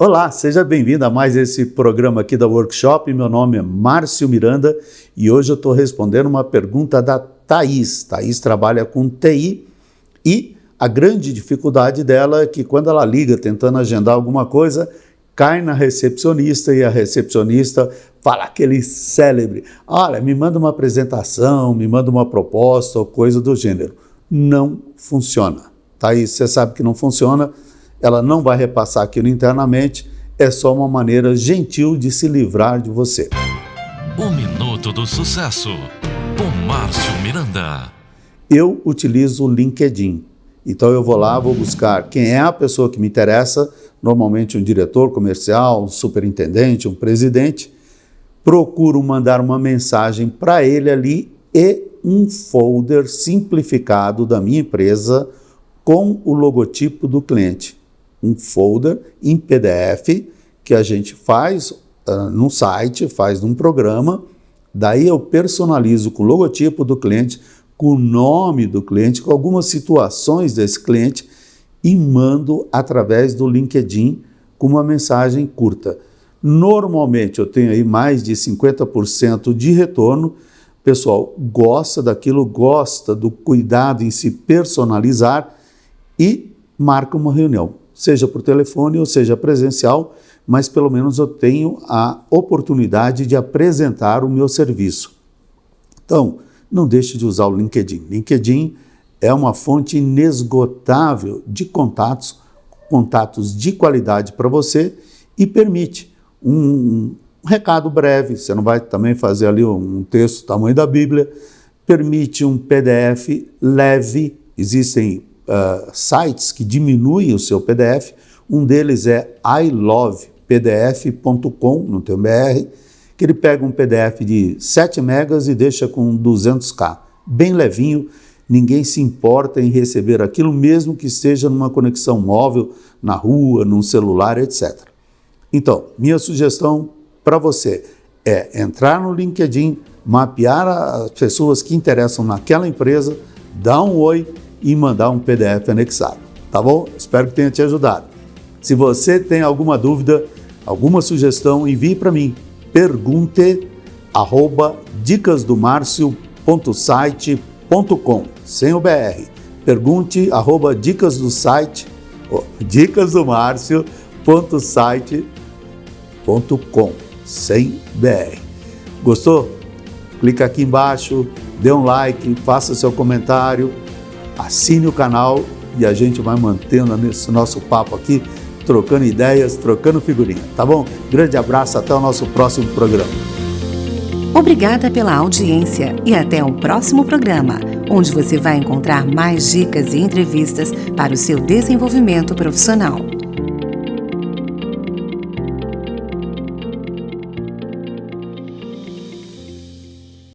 Olá, seja bem-vindo a mais esse programa aqui da Workshop. Meu nome é Márcio Miranda e hoje eu estou respondendo uma pergunta da Thaís. Thaís trabalha com TI e a grande dificuldade dela é que quando ela liga tentando agendar alguma coisa, cai na recepcionista e a recepcionista fala aquele célebre: olha, me manda uma apresentação, me manda uma proposta ou coisa do gênero. Não funciona. Thaís, você sabe que não funciona ela não vai repassar aquilo internamente, é só uma maneira gentil de se livrar de você. O Minuto do Sucesso, com Márcio Miranda. Eu utilizo o LinkedIn. Então eu vou lá, vou buscar quem é a pessoa que me interessa, normalmente um diretor comercial, um superintendente, um presidente, procuro mandar uma mensagem para ele ali e um folder simplificado da minha empresa com o logotipo do cliente um folder em PDF que a gente faz uh, num site, faz num programa, daí eu personalizo com o logotipo do cliente, com o nome do cliente, com algumas situações desse cliente e mando através do LinkedIn com uma mensagem curta. Normalmente eu tenho aí mais de 50% de retorno. Pessoal gosta daquilo, gosta do cuidado em se personalizar e marca uma reunião seja por telefone ou seja presencial, mas pelo menos eu tenho a oportunidade de apresentar o meu serviço. Então, não deixe de usar o LinkedIn. LinkedIn é uma fonte inesgotável de contatos, contatos de qualidade para você e permite um, um, recado breve, você não vai também fazer ali um texto tamanho da Bíblia, permite um PDF leve, existem uh, sites que diminuem o seu PDF. Um deles é ilovepdf.com, no teu BR, que ele pega um PDF de 7 megas e deixa com 200k, bem levinho, ninguém se importa em receber aquilo, mesmo que esteja numa conexão móvel, na rua, num celular, etc. Então, minha sugestão para você é entrar no LinkedIn, mapear as pessoas que interessam naquela empresa, dar um oi e mandar um PDF anexado. Tá bom? Espero que tenha te ajudado. Se você tem alguma dúvida, alguma sugestão, envie para mim. Pergunte arroba dicasdomarcio.site.com sem o BR. Pergunte arroba dicas do site dicasdomarcio.site.com sem BR. Gostou? Clica aqui embaixo, dê um like, faça seu comentário assine o canal e a gente vai mantendo esse nosso papo aqui, trocando ideias, trocando figurinha, tá bom? Grande abraço, até o nosso próximo programa. Obrigada pela audiência e até o próximo programa, onde você vai encontrar mais dicas e entrevistas para o seu desenvolvimento profissional.